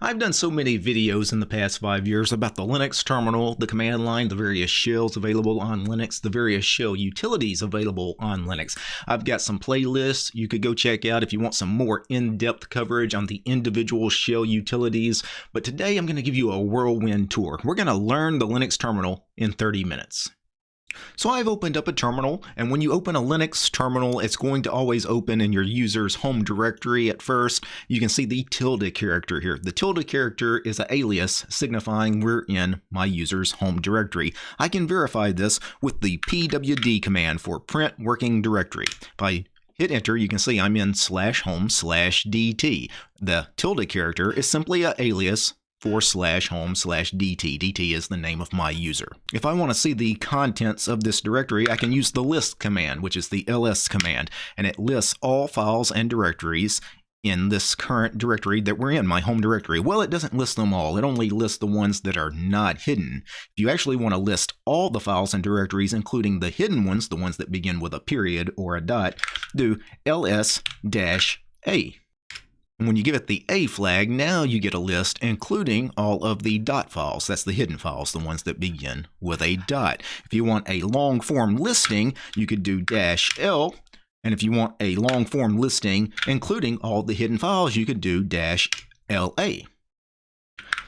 I've done so many videos in the past five years about the Linux terminal, the command line, the various shells available on Linux, the various shell utilities available on Linux. I've got some playlists you could go check out if you want some more in-depth coverage on the individual shell utilities. But today I'm going to give you a whirlwind tour. We're going to learn the Linux terminal in 30 minutes. So I've opened up a terminal, and when you open a Linux terminal, it's going to always open in your user's home directory at first. You can see the tilde character here. The tilde character is an alias signifying we're in my user's home directory. I can verify this with the pwd command for print working directory. If I hit enter, you can see I'm in slash home slash dt. The tilde character is simply an alias for slash home slash dt. dt is the name of my user. If I want to see the contents of this directory, I can use the list command, which is the ls command, and it lists all files and directories in this current directory that we're in, my home directory. Well, it doesn't list them all. It only lists the ones that are not hidden. If you actually want to list all the files and directories, including the hidden ones, the ones that begin with a period or a dot, do ls-a. And when you give it the A flag, now you get a list including all of the dot files. That's the hidden files, the ones that begin with a dot. If you want a long form listing, you could do dash L. And if you want a long form listing including all the hidden files, you could do dash LA.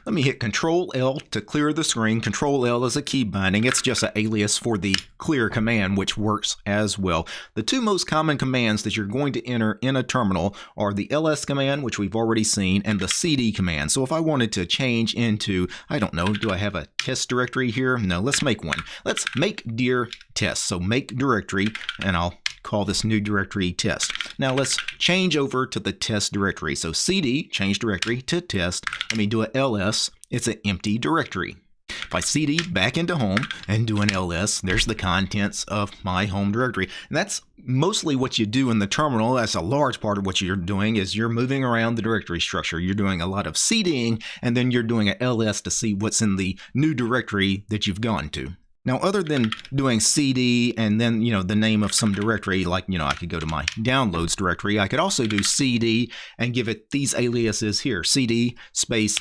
Let me hit Control L to clear the screen. Control L is a key binding. It's just an alias for the clear command, which works as well. The two most common commands that you're going to enter in a terminal are the ls command, which we've already seen, and the cd command. So if I wanted to change into, I don't know, do I have a test directory here? No, let's make one. Let's make dir test. So make directory, and I'll call this new directory test. Now let's change over to the test directory. So cd, change directory to test. Let me do a ls. It's an empty directory. If I cd back into home and do an ls, there's the contents of my home directory. And that's mostly what you do in the terminal. That's a large part of what you're doing is you're moving around the directory structure. You're doing a lot of cding and then you're doing a ls to see what's in the new directory that you've gone to. Now, other than doing CD and then, you know, the name of some directory, like, you know, I could go to my downloads directory, I could also do CD and give it these aliases here, CD space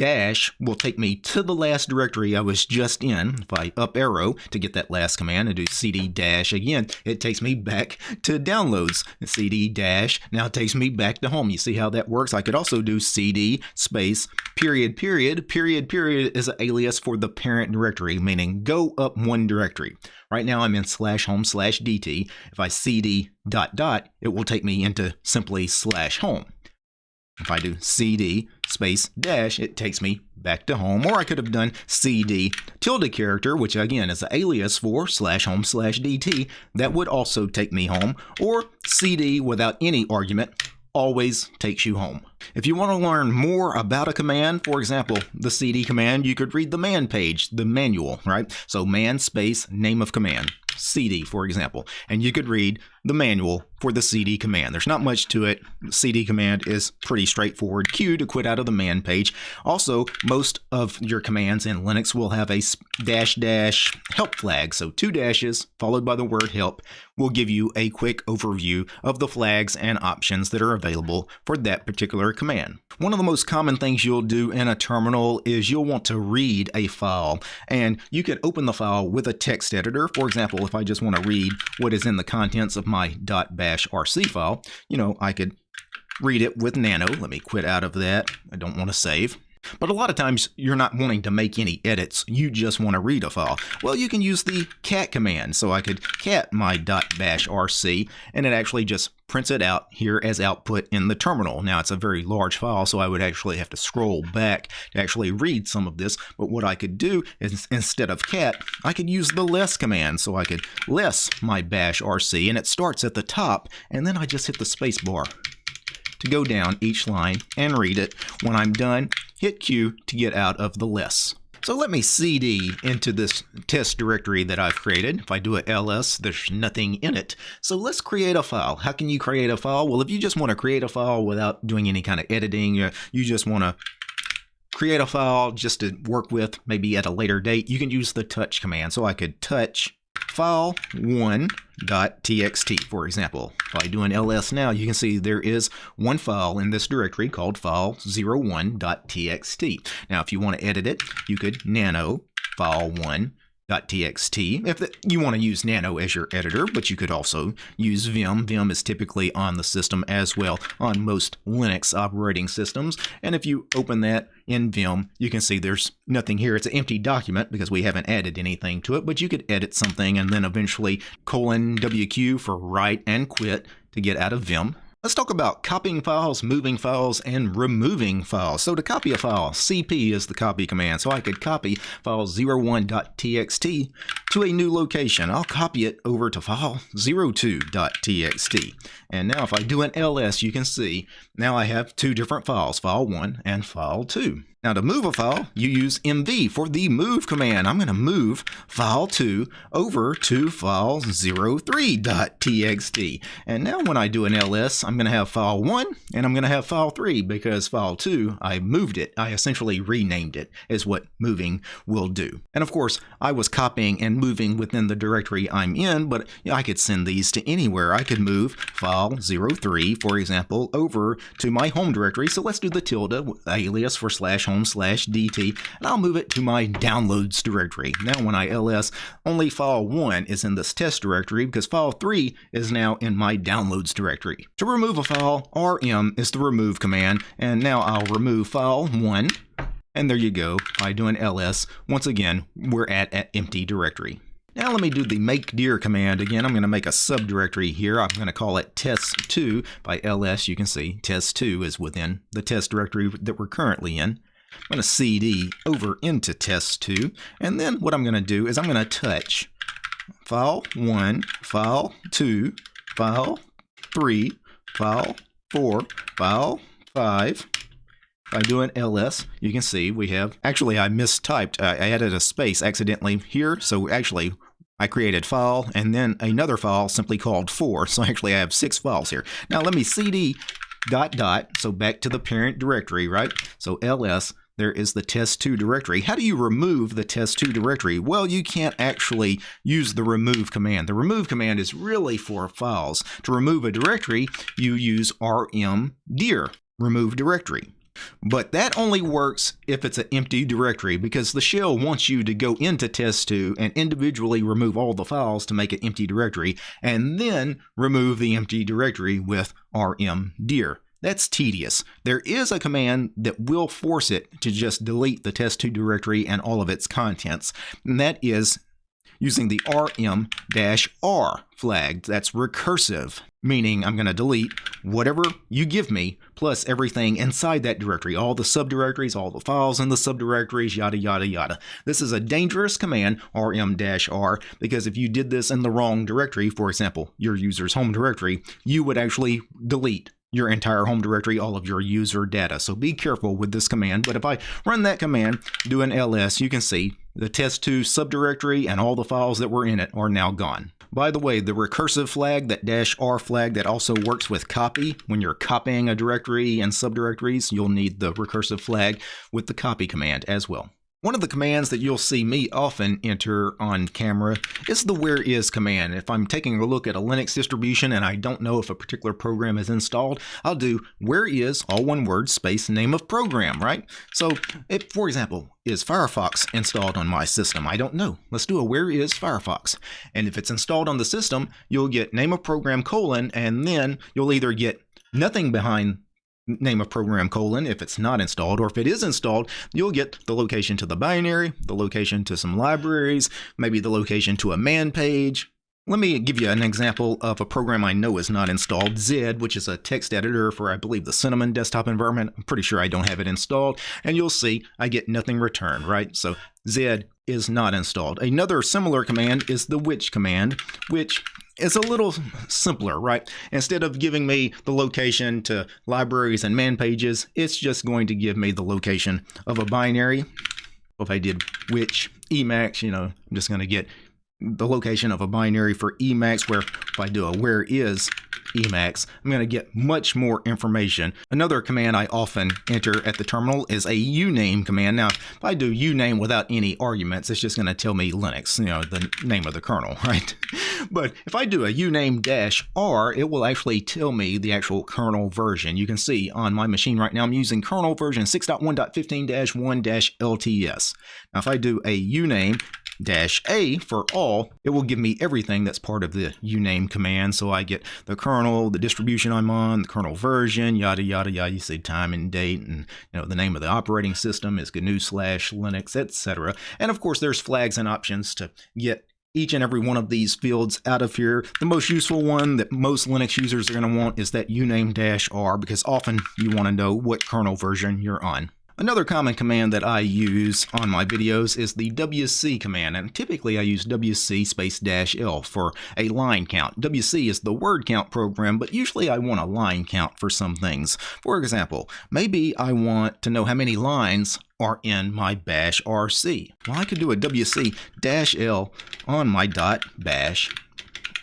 dash will take me to the last directory I was just in. If I up arrow to get that last command and do cd dash again, it takes me back to downloads. cd dash now takes me back to home. You see how that works? I could also do cd space period period. Period period is an alias for the parent directory, meaning go up one directory. Right now I'm in slash home slash dt. If I cd dot dot, it will take me into simply slash home. If I do cd space dash, it takes me back to home. Or I could have done cd tilde character, which again is an alias for slash home slash dt. That would also take me home. Or cd without any argument always takes you home. If you want to learn more about a command, for example, the cd command, you could read the man page, the manual, right? So man space name of command. CD, for example, and you could read the manual for the CD command. There's not much to it. CD command is pretty straightforward. Q to quit out of the man page. Also, most of your commands in Linux will have a dash dash help flag. So two dashes followed by the word help will give you a quick overview of the flags and options that are available for that particular command. One of the most common things you'll do in a terminal is you'll want to read a file and you can open the file with a text editor. For example, if I just want to read what is in the contents of my .bash RC file, you know, I could read it with nano. Let me quit out of that. I don't want to save. But a lot of times you're not wanting to make any edits, you just want to read a file. Well, you can use the cat command. So I could cat my .bash rc and it actually just prints it out here as output in the terminal. Now it's a very large file, so I would actually have to scroll back to actually read some of this. But what I could do is instead of cat, I could use the less command. So I could less my bash rc and it starts at the top and then I just hit the space bar to go down each line and read it. When I'm done, hit Q to get out of the list. So let me cd into this test directory that I've created. If I do a ls, there's nothing in it. So let's create a file. How can you create a file? Well, if you just want to create a file without doing any kind of editing, uh, you just want to create a file just to work with maybe at a later date, you can use the touch command. So I could touch file 1.txt, for example. If I do an ls now, you can see there is one file in this directory called file 01.txt. Now, if you want to edit it, you could nano file 1 .txt if the, you want to use Nano as your editor, but you could also use Vim. Vim is typically on the system as well on most Linux operating systems. And if you open that in Vim, you can see there's nothing here. It's an empty document because we haven't added anything to it, but you could edit something and then eventually colon WQ for write and quit to get out of Vim. Let's talk about copying files, moving files, and removing files. So to copy a file, cp is the copy command. So I could copy file 01.txt to a new location. I'll copy it over to file 02.txt. And now if I do an ls, you can see now I have two different files, file 1 and file 2. Now to move a file, you use mv for the move command. I'm going to move file 2 over to file 03.txt. And now when I do an ls, I'm going to have file 1 and I'm going to have file 3 because file 2, I moved it. I essentially renamed it is what moving will do. And of course, I was copying and moving within the directory I'm in, but I could send these to anywhere. I could move file 03, for example, over to my home directory. So let's do the tilde alias for slash home slash dt, and I'll move it to my downloads directory. Now when I ls, only file 1 is in this test directory because file 3 is now in my downloads directory. To remove a file, rm is the remove command, and now I'll remove file 1, and there you go, by doing ls, once again, we're at an empty directory. Now let me do the make dir command again. I'm going to make a subdirectory here. I'm going to call it test2 by ls. You can see test2 is within the test directory that we're currently in. I'm going to cd over into test2 and then what I'm going to do is I'm going to touch file 1, file 2, file 3, file 4, file 5. By doing ls, you can see we have, actually I mistyped, I added a space accidentally here, so actually I created file and then another file simply called 4, so actually I have six files here. Now let me cd dot dot, so back to the parent directory, right? So ls, there is the test2 directory. How do you remove the test2 directory? Well, you can't actually use the remove command. The remove command is really for files. To remove a directory, you use rm dir, remove directory. But that only works if it's an empty directory because the shell wants you to go into test2 and individually remove all the files to make an empty directory and then remove the empty directory with rmdir. That's tedious. There is a command that will force it to just delete the test2 directory and all of its contents, and that is using the rm-r flag. That's recursive, meaning I'm going to delete whatever you give me plus everything inside that directory, all the subdirectories, all the files in the subdirectories, yada, yada, yada. This is a dangerous command, rm-r, because if you did this in the wrong directory, for example, your user's home directory, you would actually delete your entire home directory, all of your user data. So be careful with this command. But if I run that command, do an ls, you can see the test2 subdirectory and all the files that were in it are now gone. By the way, the recursive flag, that dash R flag, that also works with copy. When you're copying a directory and subdirectories, you'll need the recursive flag with the copy command as well. One of the commands that you'll see me often enter on camera is the where is command. If I'm taking a look at a Linux distribution and I don't know if a particular program is installed, I'll do where is, all one word, space, name of program, right? So if, for example, is Firefox installed on my system? I don't know. Let's do a where is Firefox. And if it's installed on the system, you'll get name of program colon, and then you'll either get nothing behind name of program colon if it's not installed, or if it is installed, you'll get the location to the binary, the location to some libraries, maybe the location to a man page. Let me give you an example of a program I know is not installed, Zed, which is a text editor for, I believe, the Cinnamon desktop environment. I'm pretty sure I don't have it installed, and you'll see I get nothing returned, right? So Zed is not installed. Another similar command is the which command, which is a little simpler, right? Instead of giving me the location to libraries and man pages, it's just going to give me the location of a binary. If I did which Emacs, you know, I'm just going to get the location of a binary for Emacs, where if I do a where is Emacs, I'm going to get much more information. Another command I often enter at the terminal is a uname command. Now, if I do uname without any arguments, it's just going to tell me Linux, you know, the name of the kernel, right? but if I do a uname dash R, it will actually tell me the actual kernel version. You can see on my machine right now, I'm using kernel version 6.1.15-1-LTS. Now, if I do a uname dash A for all, it will give me everything that's part of the uname command. So I get the kernel, the distribution I'm on, the kernel version, yada, yada, yada. You say time and date and you know the name of the operating system is GNU slash Linux, etc. And of course, there's flags and options to get each and every one of these fields out of here. The most useful one that most Linux users are going to want is that uname-r because often you want to know what kernel version you're on. Another common command that I use on my videos is the WC command, and typically I use WC space dash L for a line count. WC is the word count program, but usually I want a line count for some things. For example, maybe I want to know how many lines are in my bash RC. Well, I could do a WC dash L on my dot bash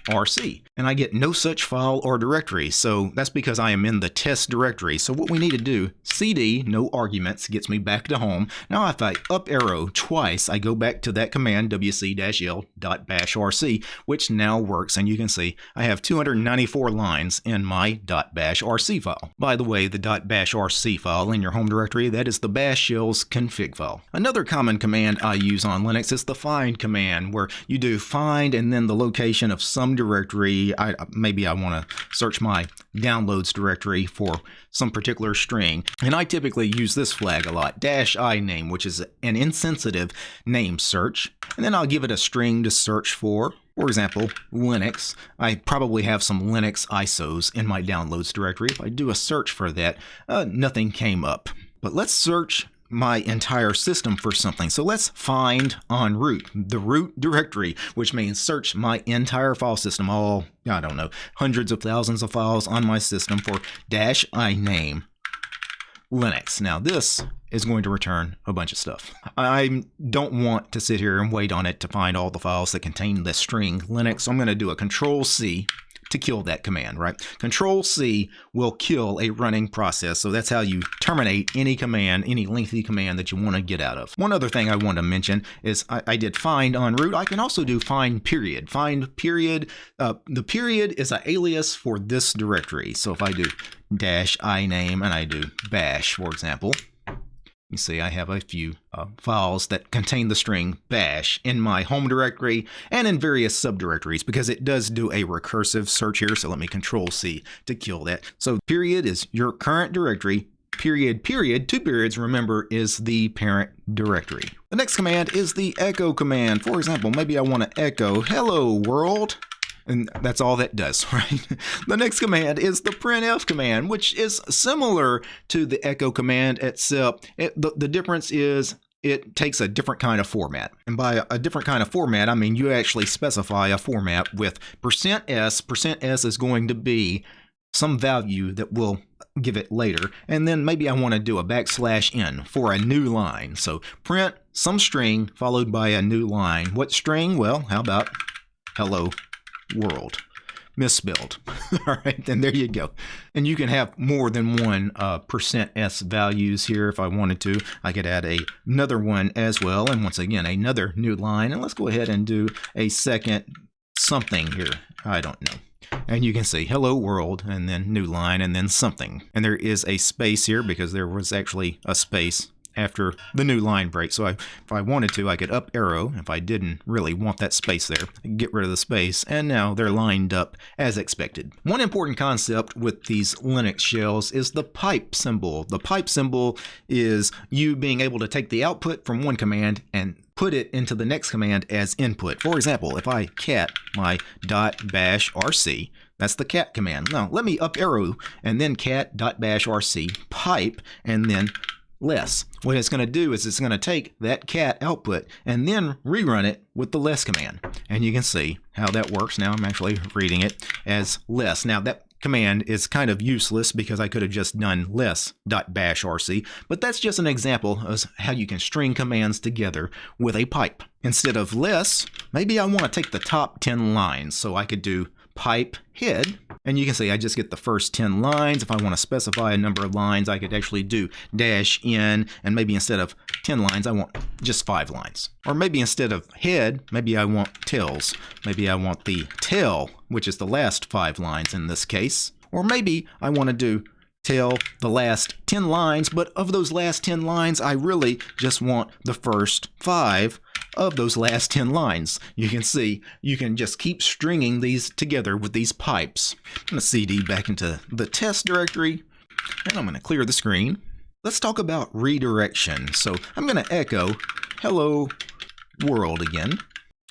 RC. And I get no such file or directory, so that's because I am in the test directory. So what we need to do, cd, no arguments, gets me back to home. Now if I up arrow twice, I go back to that command, wc-l.bashrc, which now works. And you can see I have 294 lines in my .bashrc file. By the way, the .bashrc file in your home directory, that is the bash shell's config file. Another common command I use on Linux is the find command, where you do find and then the location of some directory. I, maybe I want to search my downloads directory for some particular string. And I typically use this flag a lot, dash i name, which is an insensitive name search. And then I'll give it a string to search for. For example, Linux. I probably have some Linux ISOs in my downloads directory. If I do a search for that, uh, nothing came up. But let's search my entire system for something. So let's find on root, the root directory, which means search my entire file system, all, I don't know, hundreds of thousands of files on my system for dash I name Linux. Now this is going to return a bunch of stuff. I don't want to sit here and wait on it to find all the files that contain the string Linux. So I'm going to do a control C to kill that command, right? Control C will kill a running process. So that's how you terminate any command, any lengthy command that you want to get out of. One other thing I want to mention is I, I did find on root. I can also do find period. Find period. Uh, the period is an alias for this directory. So if I do dash i name and I do bash, for example, you see I have a few uh, files that contain the string bash in my home directory and in various subdirectories because it does do a recursive search here. So let me control C to kill that. So period is your current directory. Period, period, two periods, remember, is the parent directory. The next command is the echo command. For example, maybe I want to echo hello world and that's all that does, right? the next command is the printf command, which is similar to the echo command, except it, the, the difference is it takes a different kind of format. And by a different kind of format, I mean you actually specify a format with percent %s. Percent %s is going to be some value that we'll give it later. And then maybe I want to do a backslash n for a new line. So print some string followed by a new line. What string? Well, how about hello world. Misspelled. All right, and there you go. And you can have more than one uh, percent %s values here if I wanted to. I could add a, another one as well. And once again, another new line. And let's go ahead and do a second something here. I don't know and you can see hello world and then new line and then something and there is a space here because there was actually a space after the new line break. So I, if I wanted to, I could up arrow. If I didn't really want that space there, get rid of the space. And now they're lined up as expected. One important concept with these Linux shells is the pipe symbol. The pipe symbol is you being able to take the output from one command and put it into the next command as input. For example, if I cat my dot bash rc, that's the cat command. Now, let me up arrow and then cat dot bash rc pipe and then less. What it's going to do is it's going to take that cat output and then rerun it with the less command. And you can see how that works. Now I'm actually reading it as less. Now that command is kind of useless because I could have just done less.bash rc, but that's just an example of how you can string commands together with a pipe. Instead of less, maybe I want to take the top 10 lines, so I could do pipe head. And you can see I just get the first 10 lines. If I want to specify a number of lines, I could actually do dash in, and maybe instead of 10 lines, I want just five lines. Or maybe instead of head, maybe I want tails. Maybe I want the tail, which is the last five lines in this case. Or maybe I want to do tail the last 10 lines, but of those last 10 lines, I really just want the first five of those last 10 lines. You can see you can just keep stringing these together with these pipes. I'm going to cd back into the test directory and I'm going to clear the screen. Let's talk about redirection. So I'm going to echo hello world again.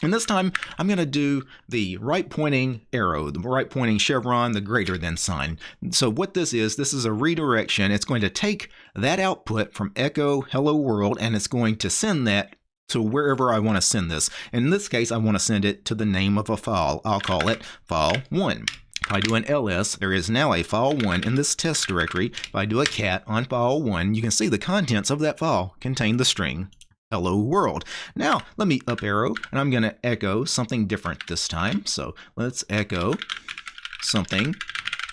And this time I'm going to do the right pointing arrow, the right pointing chevron, the greater than sign. So what this is, this is a redirection. It's going to take that output from echo hello world and it's going to send that to wherever I want to send this. In this case, I want to send it to the name of a file. I'll call it file1. If I do an ls, there is now a file1 in this test directory. If I do a cat on file1, you can see the contents of that file contain the string hello world. Now, let me up arrow, and I'm going to echo something different this time. So let's echo something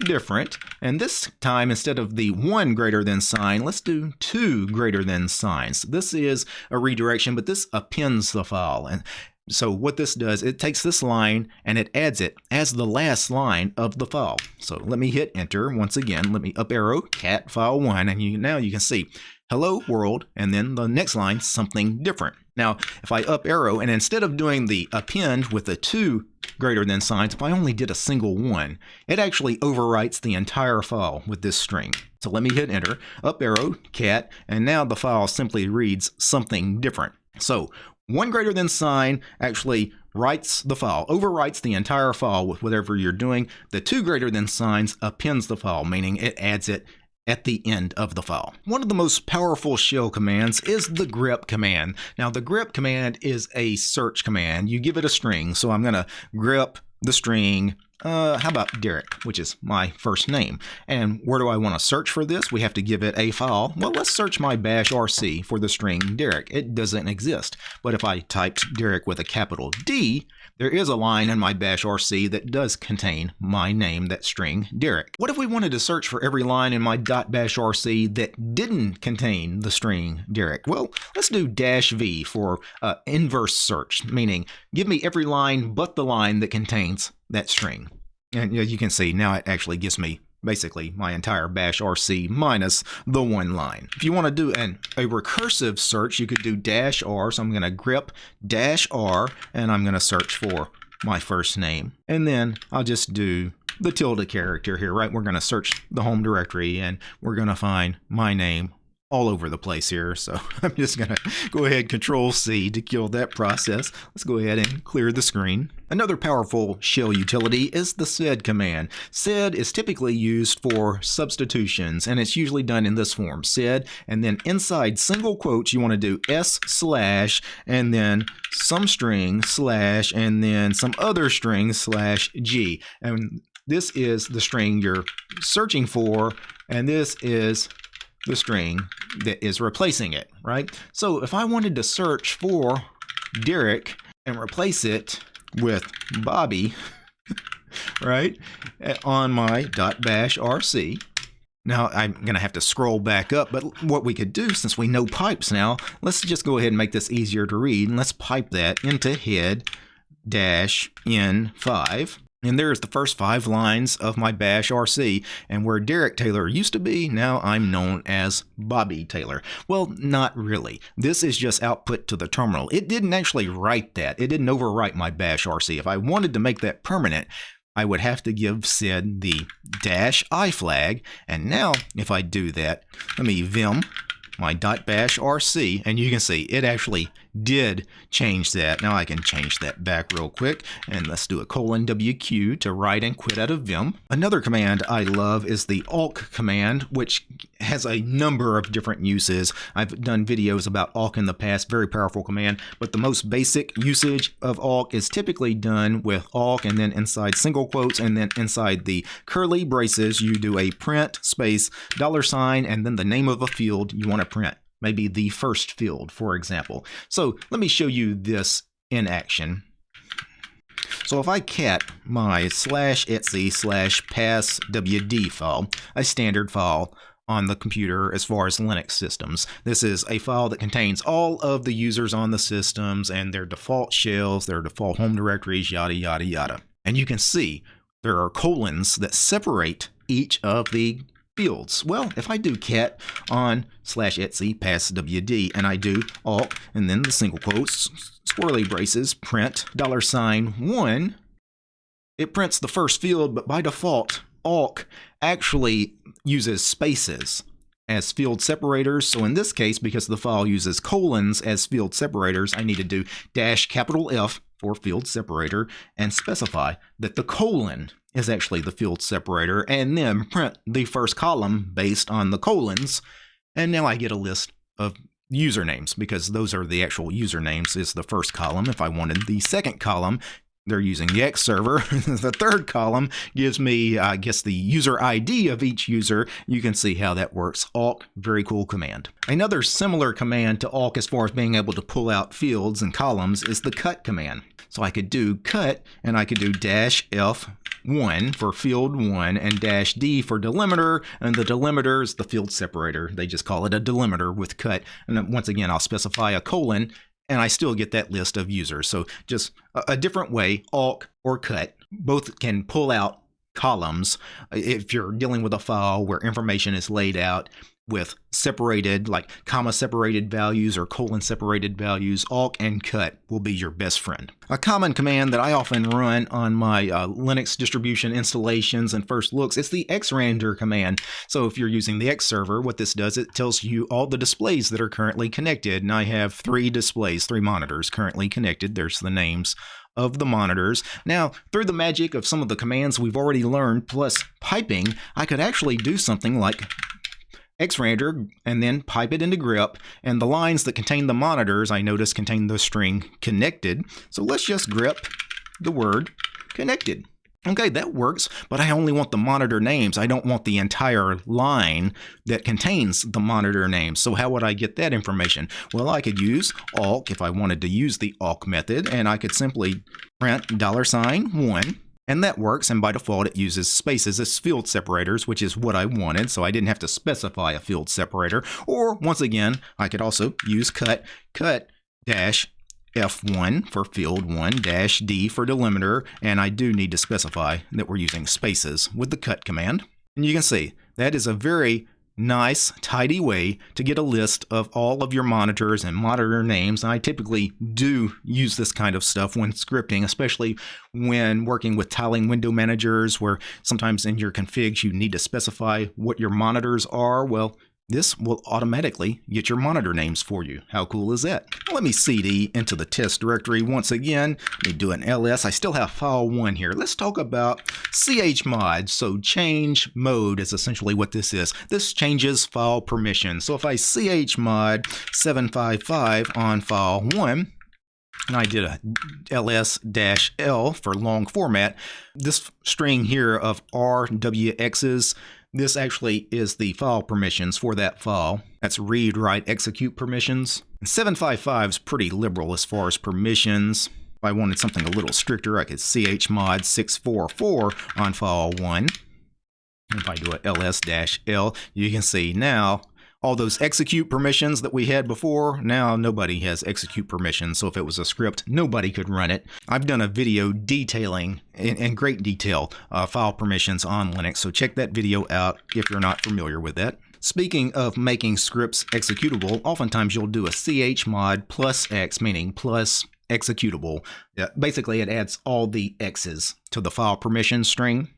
different. And this time, instead of the one greater than sign, let's do two greater than signs. This is a redirection, but this appends the file. And so what this does, it takes this line and it adds it as the last line of the file. So let me hit enter once again. Let me up arrow cat file one, and you, now you can see hello world, and then the next line something different. Now, if I up arrow and instead of doing the append with the two greater than signs, if I only did a single one, it actually overwrites the entire file with this string. So let me hit enter, up arrow, cat, and now the file simply reads something different. So one greater than sign actually writes the file, overwrites the entire file with whatever you're doing. The two greater than signs appends the file, meaning it adds it at the end of the file. One of the most powerful shell commands is the grep command. Now the grep command is a search command. You give it a string, so I'm going to grep the string uh, how about Derek, which is my first name? And where do I want to search for this? We have to give it a file. Well, let's search my bash RC for the string Derek. It doesn't exist. But if I typed Derek with a capital D, there is a line in my bash RC that does contain my name, that string Derek. What if we wanted to search for every line in my .bash RC that didn't contain the string Derek? Well, let's do dash V for uh, inverse search, meaning give me every line but the line that contains that string. And you can see, now it actually gives me basically my entire bash RC minus the one line. If you want to do an, a recursive search, you could do dash R. So I'm going to grep dash R and I'm going to search for my first name. And then I'll just do the tilde character here, right? We're going to search the home directory and we're going to find my name all over the place here. So I'm just going to go ahead control C to kill that process. Let's go ahead and clear the screen. Another powerful shell utility is the sed command. Sed is typically used for substitutions and it's usually done in this form. Sed and then inside single quotes you want to do s slash and then some string slash and then some other string slash g. And this is the string you're searching for and this is the string that is replacing it, right? So if I wanted to search for Derek and replace it with Bobby, right, on my .bash RC, now I'm going to have to scroll back up, but what we could do, since we know pipes now, let's just go ahead and make this easier to read, and let's pipe that into head dash n5 and there's the first five lines of my Bash RC. And where Derek Taylor used to be, now I'm known as Bobby Taylor. Well, not really. This is just output to the terminal. It didn't actually write that. It didn't overwrite my Bash RC. If I wanted to make that permanent, I would have to give sed the dash i flag. And now, if I do that, let me vim my .bash rc, and you can see it actually did change that. Now I can change that back real quick, and let's do a colon WQ to write and quit out of Vim. Another command I love is the awk command, which has a number of different uses. I've done videos about awk in the past, very powerful command, but the most basic usage of awk is typically done with awk and then inside single quotes and then inside the curly braces you do a print space dollar sign and then the name of a field you want to print maybe the first field, for example. So let me show you this in action. So if I cat my slash etc slash passwd file, a standard file on the computer as far as Linux systems. This is a file that contains all of the users on the systems and their default shells, their default home directories, yada, yada, yada. And you can see there are colons that separate each of the fields? Well, if I do cat on slash etsy pass WD and I do awk and then the single quotes, swirly braces, print dollar sign one, it prints the first field, but by default, awk actually uses spaces as field separators. So in this case, because the file uses colons as field separators, I need to do dash capital F for field separator and specify that the colon is actually the field separator and then print the first column based on the colons. And now I get a list of usernames because those are the actual usernames is the first column. If I wanted the second column, they're using the X server. the third column gives me, I guess, the user ID of each user. You can see how that works. Awk, very cool command. Another similar command to awk as far as being able to pull out fields and columns is the cut command. So I could do cut and I could do dash F1 for field 1 and dash D for delimiter. And the delimiter is the field separator. They just call it a delimiter with cut. And once again, I'll specify a colon and I still get that list of users. So just a, a different way, awk or cut, both can pull out columns if you're dealing with a file where information is laid out with separated, like comma separated values or colon separated values, awk and cut will be your best friend. A common command that I often run on my uh, Linux distribution installations and first looks is the xrandr command. So if you're using the X server, what this does, it tells you all the displays that are currently connected. And I have three displays, three monitors currently connected. There's the names of the monitors. Now, through the magic of some of the commands we've already learned, plus piping, I could actually do something like xrandr and then pipe it into grep. and the lines that contain the monitors I notice contain the string connected. So let's just grep the word connected. Okay that works but I only want the monitor names. I don't want the entire line that contains the monitor names. So how would I get that information? Well I could use awk if I wanted to use the awk method and I could simply print dollar sign one and that works, and by default it uses spaces as field separators, which is what I wanted, so I didn't have to specify a field separator. Or, once again, I could also use cut, cut dash F1 for field 1 dash D for delimiter, and I do need to specify that we're using spaces with the cut command. And you can see that is a very nice, tidy way to get a list of all of your monitors and monitor names. I typically do use this kind of stuff when scripting, especially when working with tiling window managers, where sometimes in your configs you need to specify what your monitors are. Well, this will automatically get your monitor names for you. How cool is that? Let me cd into the test directory once again. Let me do an ls. I still have file 1 here. Let's talk about chmod. So change mode is essentially what this is. This changes file permissions. So if I chmod 755 on file 1, and I did a ls-l for long format, this string here of rwx's this actually is the file permissions for that file. That's read, write, execute permissions. And 755 is pretty liberal as far as permissions. If I wanted something a little stricter, I could chmod 644 on file 1. If I do a ls-l, you can see now all those execute permissions that we had before, now nobody has execute permissions. So if it was a script, nobody could run it. I've done a video detailing in, in great detail uh, file permissions on Linux. So check that video out if you're not familiar with that. Speaking of making scripts executable, oftentimes you'll do a chmod plus x, meaning plus executable. basically, it adds all the x's to the file permission string.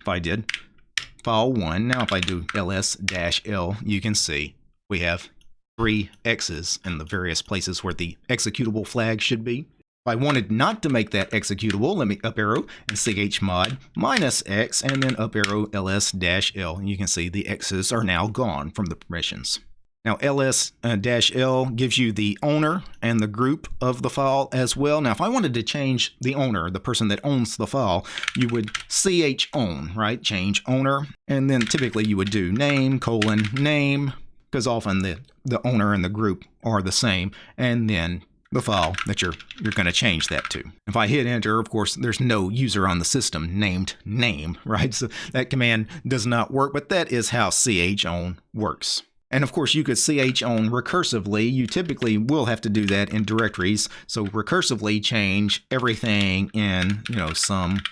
If I did, file 1. Now if I do ls-l, you can see we have three X's in the various places where the executable flag should be. If I wanted not to make that executable, let me up arrow and chmod minus X and then up arrow ls-l. And you can see the X's are now gone from the permissions. Now ls-l uh, gives you the owner and the group of the file as well. Now if I wanted to change the owner, the person that owns the file, you would ch own, right? Change owner. And then typically you would do name colon name because often the, the owner and the group are the same. And then the file that you're you're going to change that to. If I hit enter, of course, there's no user on the system named name, right? So that command does not work, but that is how chown works. And of course, you could chown recursively. You typically will have to do that in directories. So recursively change everything in, you know, some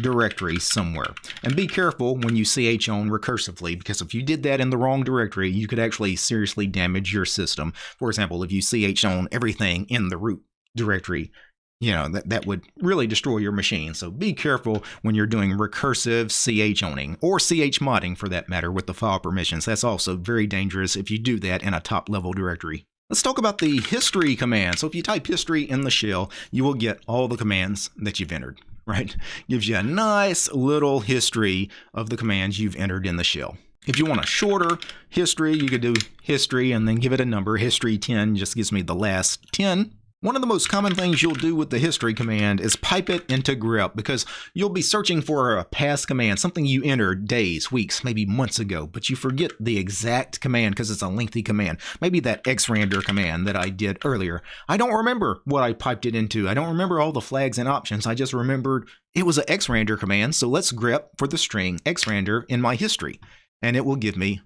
directory somewhere. And be careful when you chown recursively, because if you did that in the wrong directory, you could actually seriously damage your system. For example, if you chown everything in the root directory, you know, that, that would really destroy your machine. So be careful when you're doing recursive ch owning or ch modding for that matter with the file permissions. That's also very dangerous if you do that in a top level directory. Let's talk about the history command. So if you type history in the shell, you will get all the commands that you've entered, right? Gives you a nice little history of the commands you've entered in the shell. If you want a shorter history, you could do history and then give it a number. History 10 just gives me the last 10 one of the most common things you'll do with the history command is pipe it into grep because you'll be searching for a past command, something you entered days, weeks, maybe months ago, but you forget the exact command because it's a lengthy command. Maybe that xrandr command that I did earlier. I don't remember what I piped it into. I don't remember all the flags and options. I just remembered it was a xrandr command, so let's grep for the string xrandr in my history, and it will give me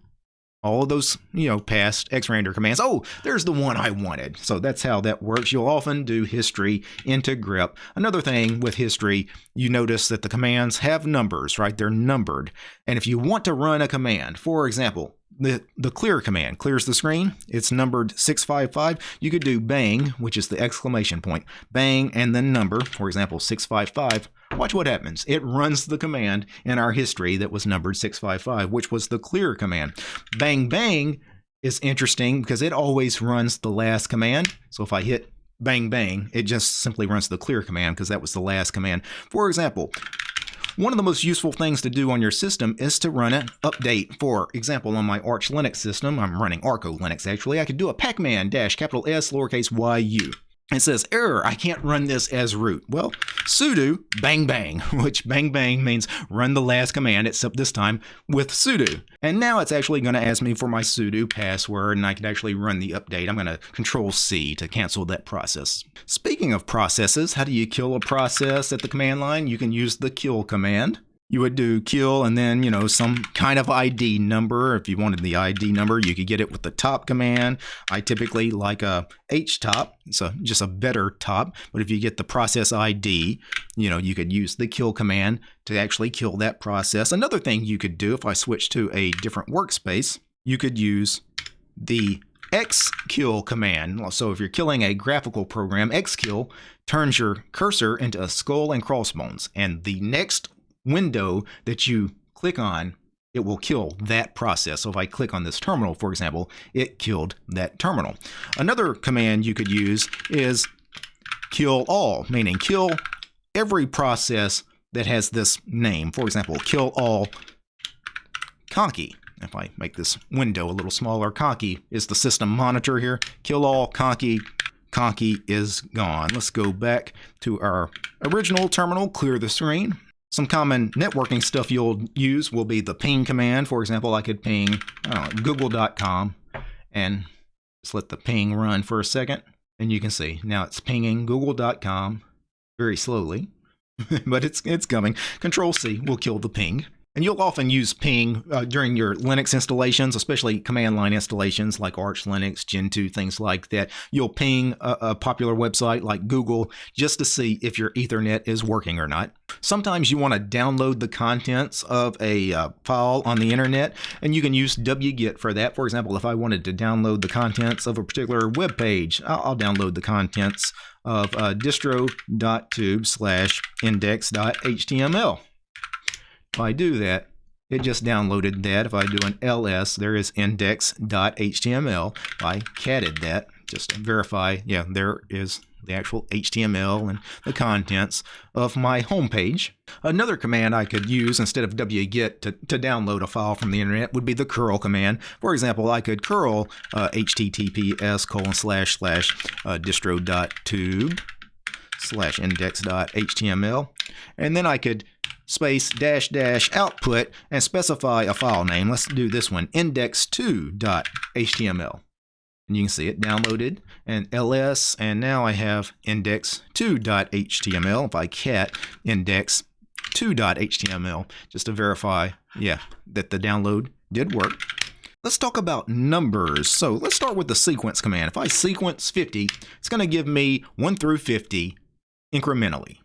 all of those, you know, past xrandr commands. Oh, there's the one I wanted. So that's how that works. You'll often do history into grep. Another thing with history, you notice that the commands have numbers, right? They're numbered. And if you want to run a command, for example, the, the clear command clears the screen. It's numbered 655. You could do bang, which is the exclamation point, bang, and then number, for example, 655 Watch what happens. It runs the command in our history that was numbered 655, which was the clear command. Bang bang is interesting because it always runs the last command. So if I hit bang bang, it just simply runs the clear command because that was the last command. For example, one of the most useful things to do on your system is to run an update. For example, on my Arch Linux system, I'm running Arco Linux actually, I could do a pacman dash capital S lowercase yu it says error i can't run this as root. Well sudo bang bang which bang bang means run the last command except this time with sudo. And now it's actually going to ask me for my sudo password and i can actually run the update. I'm going to control c to cancel that process. Speaking of processes how do you kill a process at the command line? You can use the kill command you would do kill and then, you know, some kind of ID number. If you wanted the ID number, you could get it with the top command. I typically like a htop, so just a better top. But if you get the process ID, you know, you could use the kill command to actually kill that process. Another thing you could do if I switch to a different workspace, you could use the xkill command. So if you're killing a graphical program, xkill turns your cursor into a skull and crossbones. And the next window that you click on, it will kill that process. So if I click on this terminal, for example, it killed that terminal. Another command you could use is kill all, meaning kill every process that has this name. For example, kill all conky. If I make this window a little smaller, conky is the system monitor here. Kill all conky. Conky is gone. Let's go back to our original terminal, clear the screen, some common networking stuff you'll use will be the ping command. For example, I could ping google.com and just let the ping run for a second. And you can see now it's pinging google.com very slowly, but it's, it's coming. Control C will kill the ping. And you'll often use ping uh, during your Linux installations, especially command line installations like Arch Linux, Gentoo, things like that. You'll ping a, a, popular website like Google just to see if your Ethernet is working or not. Sometimes you want to download the contents of a uh, file on the internet, and you can use wget for that. For example, if I wanted to download the contents of a particular web page, I'll, I'll download the contents of uh, distro.tube slash index.html. If I do that, it just downloaded that. If I do an ls, there is index.html. I catted that, just to verify, yeah, there is the actual HTML and the contents of my home page. Another command I could use instead of wget to, to download a file from the internet would be the curl command. For example, I could curl uh, https colon slash slash uh, distro.tube slash index.html and then I could space dash dash output and specify a file name. Let's do this one, index2.html. And you can see it downloaded and ls and now I have index2.html if I cat index2.html just to verify yeah that the download did work. Let's talk about numbers. So let's start with the sequence command. If I sequence 50, it's going to give me 1 through 50 incrementally.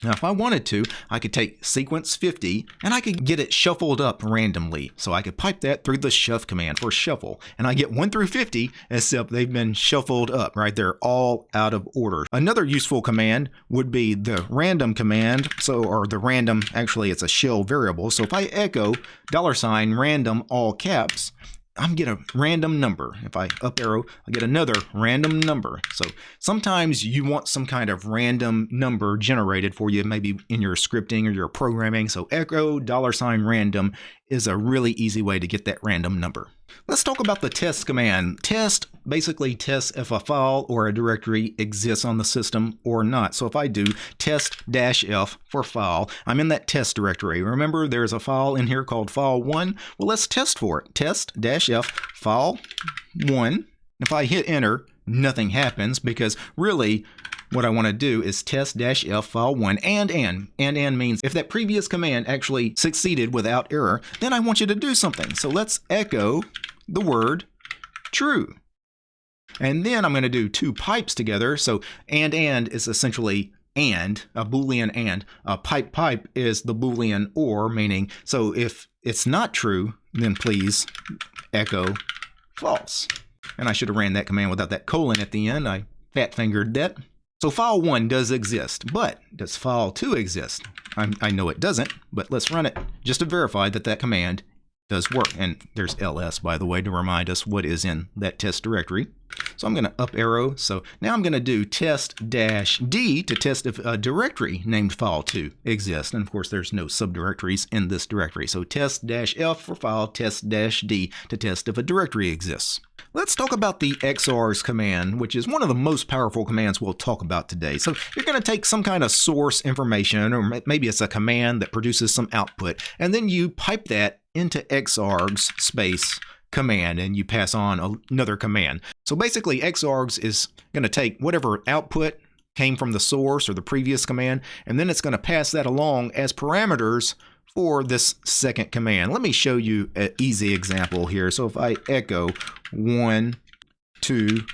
Now, if I wanted to, I could take sequence 50 and I could get it shuffled up randomly. So I could pipe that through the shuff command for shuffle. And I get 1 through 50, except they've been shuffled up, right? They're all out of order. Another useful command would be the random command. So, or the random, actually, it's a shell variable. So if I echo dollar sign random all caps, I'm get a random number. If I up arrow, I get another random number. So sometimes you want some kind of random number generated for you, maybe in your scripting or your programming. So echo dollar sign random is a really easy way to get that random number. Let's talk about the test command. Test basically tests if a file or a directory exists on the system or not. So if I do test-f for file, I'm in that test directory. Remember there's a file in here called file1. Well, let's test for it. Test-f file1. If I hit enter, nothing happens because really what I want to do is test-f file1 and and. And and means if that previous command actually succeeded without error, then I want you to do something. So let's echo the word true. And then I'm going to do two pipes together. So and and is essentially and, a Boolean and. A pipe pipe is the Boolean or, meaning, so if it's not true, then please echo false. And I should have ran that command without that colon at the end. I fat fingered that. So file 1 does exist, but does file 2 exist? I'm, i know it doesn't, but let's run it just to verify that that command does work. And there's ls, by the way, to remind us what is in that test directory. So I'm going to up arrow. So now I'm going to do test dash D to test if a directory named file2 exists. And of course, there's no subdirectories in this directory. So test dash F for file, test dash D to test if a directory exists. Let's talk about the xargs command, which is one of the most powerful commands we'll talk about today. So you're going to take some kind of source information, or maybe it's a command that produces some output, and then you pipe that into xargs space command and you pass on another command. So basically xargs is going to take whatever output came from the source or the previous command and then it's going to pass that along as parameters for this second command. Let me show you an easy example here. So if I echo one, two,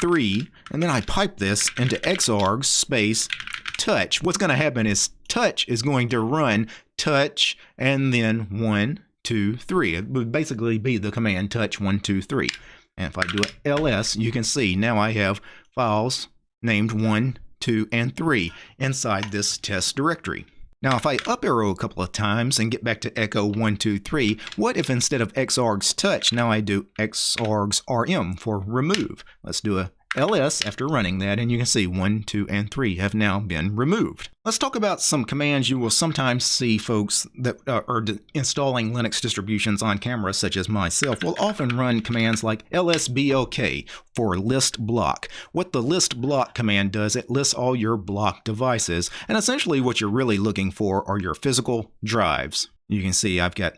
three, and then I pipe this into xargs space touch, what's going to happen is touch is going to run touch and then one, two, three. It would basically be the command touch one, two, three. And if I do it ls, you can see now I have files named one, two, and three inside this test directory. Now, if I up arrow a couple of times and get back to echo 123, what if instead of xargs touch, now I do xargs rm for remove? Let's do a ls after running that, and you can see 1, 2, and 3 have now been removed. Let's talk about some commands you will sometimes see folks that uh, are installing Linux distributions on camera, such as myself, will often run commands like lsblk for list block. What the list block command does, it lists all your block devices, and essentially what you're really looking for are your physical drives. You can see I've got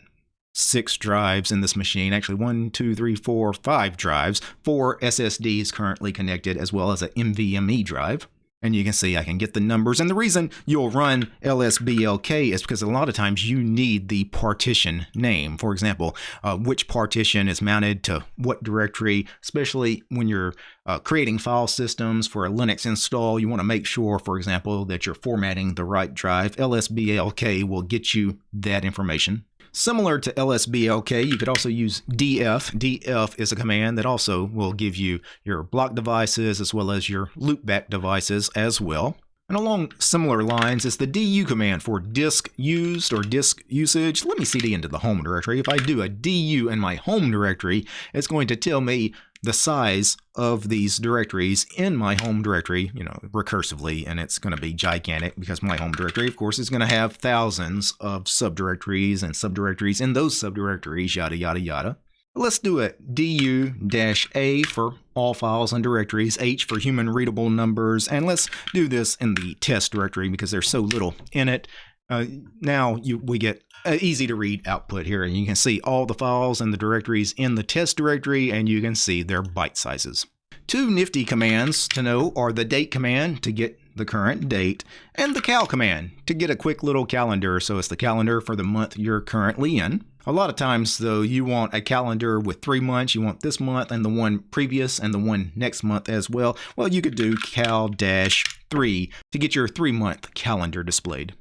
six drives in this machine. Actually, one, two, three, four, five drives. Four SSDs currently connected, as well as an NVMe drive. And you can see I can get the numbers. And the reason you'll run LSBLK is because a lot of times you need the partition name. For example, uh, which partition is mounted to what directory, especially when you're uh, creating file systems for a Linux install. You want to make sure, for example, that you're formatting the right drive. LSBLK will get you that information. Similar to LSBLK, you could also use df. df is a command that also will give you your block devices as well as your loopback devices as well. And along similar lines is the du command for disk used or disk usage. Let me cd into the home directory. If I do a du in my home directory, it's going to tell me the size of these directories in my home directory, you know, recursively, and it's going to be gigantic because my home directory, of course, is going to have thousands of subdirectories and subdirectories in those subdirectories, yada, yada, yada. Let's do it du-a for all files and directories, h for human readable numbers, and let's do this in the test directory because there's so little in it. Uh, now you, we get easy to read output here, and you can see all the files and the directories in the test directory, and you can see their byte sizes. Two nifty commands to know are the date command to get the current date, and the cal command to get a quick little calendar. So it's the calendar for the month you're currently in. A lot of times, though, you want a calendar with three months. You want this month and the one previous and the one next month as well. Well, you could do cal-3 to get your three-month calendar displayed.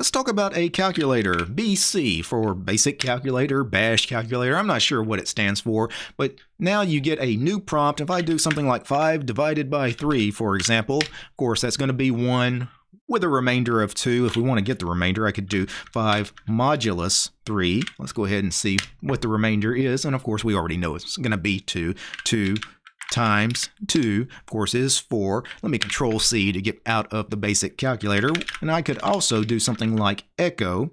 Let's talk about a calculator, BC for basic calculator, bash calculator. I'm not sure what it stands for, but now you get a new prompt. If I do something like 5 divided by 3, for example, of course, that's going to be 1 with a remainder of 2. If we want to get the remainder, I could do 5 modulus 3. Let's go ahead and see what the remainder is. And of course, we already know it's going to be 2. 2 times 2, of course, is 4. Let me control C to get out of the basic calculator. And I could also do something like echo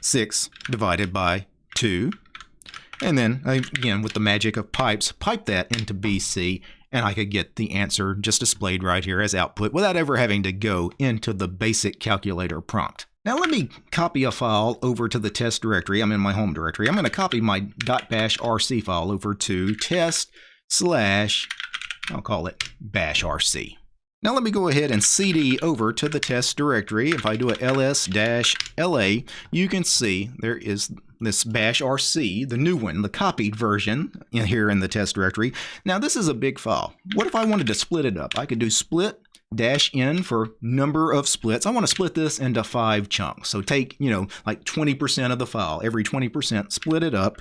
6 divided by 2. And then, again, with the magic of pipes, pipe that into BC, and I could get the answer just displayed right here as output without ever having to go into the basic calculator prompt. Now let me copy a file over to the test directory. I'm in my home directory. I'm going to copy my .bash rc file over to test slash, I'll call it bash rc. Now let me go ahead and cd over to the test directory. If I do a ls-la, you can see there is this bash rc, the new one, the copied version in here in the test directory. Now this is a big file. What if I wanted to split it up? I could do split dash n for number of splits. I want to split this into five chunks. So take, you know, like 20% of the file. Every 20% split it up.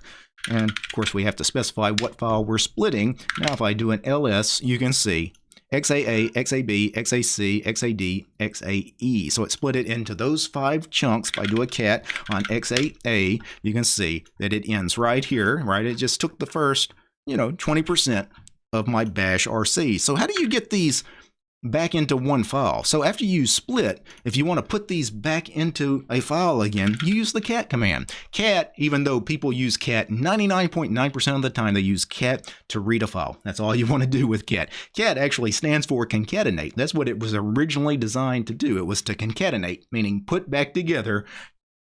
And of course, we have to specify what file we're splitting. Now, if I do an ls, you can see XAA, XAB, XAC, XAD, XAE. So it split it into those five chunks. If I do a cat on XAA, you can see that it ends right here, right? It just took the first, you know, 20% of my bash RC. So how do you get these back into one file. So after you split, if you want to put these back into a file again, you use the cat command. Cat, even though people use cat 99.9% .9 of the time, they use cat to read a file. That's all you want to do with cat. Cat actually stands for concatenate. That's what it was originally designed to do. It was to concatenate, meaning put back together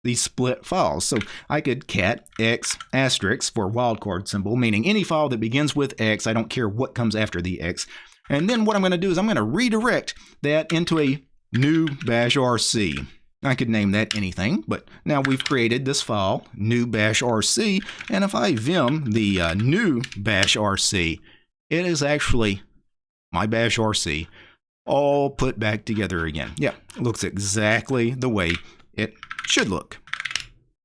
these split files. So I could cat x asterisk for wildcard symbol, meaning any file that begins with x, I don't care what comes after the x, and then what I'm going to do is I'm going to redirect that into a new bash RC. I could name that anything, but now we've created this file, new bash RC, and if I vim the uh, new bash RC, it is actually my bash RC all put back together again. Yeah, looks exactly the way it should look.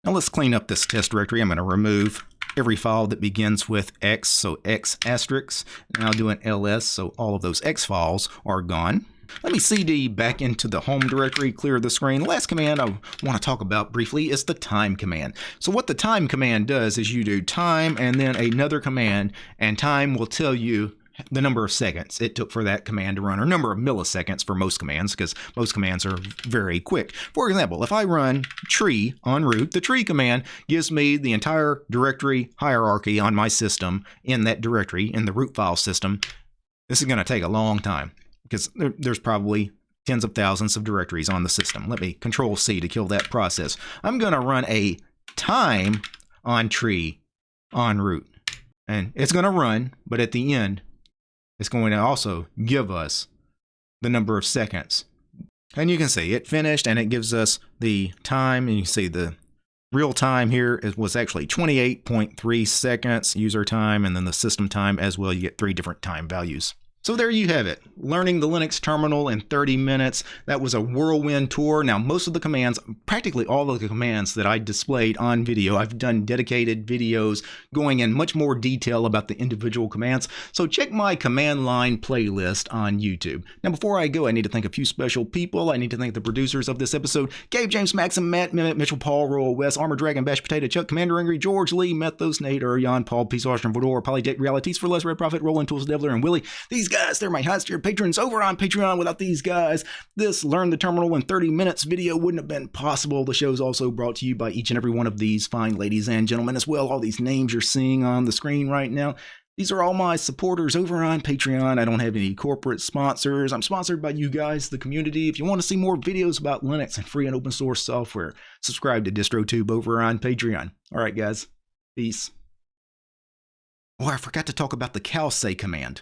Now let's clean up this test directory. I'm going to remove every file that begins with X, so X asterisk. And I'll do an ls, so all of those X files are gone. Let me cd back into the home directory, clear the screen. The last command I want to talk about briefly is the time command. So what the time command does is you do time and then another command, and time will tell you the number of seconds it took for that command to run, or number of milliseconds for most commands, because most commands are very quick. For example, if I run tree on root, the tree command gives me the entire directory hierarchy on my system in that directory, in the root file system. This is going to take a long time, because there, there's probably tens of thousands of directories on the system. Let me control C to kill that process. I'm going to run a time on tree on root. And it's going to run, but at the end, it's going to also give us the number of seconds. And you can see it finished and it gives us the time and you see the real time here was actually 28.3 seconds user time and then the system time as well. You get three different time values. So there you have it. Learning the Linux terminal in 30 minutes. That was a whirlwind tour. Now, most of the commands, practically all of the commands that I displayed on video, I've done dedicated videos going in much more detail about the individual commands. So check my command line playlist on YouTube. Now, before I go, I need to thank a few special people. I need to thank the producers of this episode, Gabe, James, Maxim, Matt, Mitchell, Paul, Royal West, Armor Dragon, Bash Potato, Chuck, Commander Angry, George, Lee, Methos, Nate, Jan, Paul, Peace, Austrian, Vodor, Polydate, Realities for Less, Red Prophet, Roland, Tools, Devler, and Willie. These guys, they're my highest tier patrons over on Patreon. Without these guys, this Learn the Terminal in 30 Minutes video wouldn't have been possible. The show is also brought to you by each and every one of these fine ladies and gentlemen as well. All these names you're seeing on the screen right now. These are all my supporters over on Patreon. I don't have any corporate sponsors. I'm sponsored by you guys, the community. If you want to see more videos about Linux and free and open source software, subscribe to DistroTube over on Patreon. All right, guys. Peace. Oh, I forgot to talk about the cowsay command.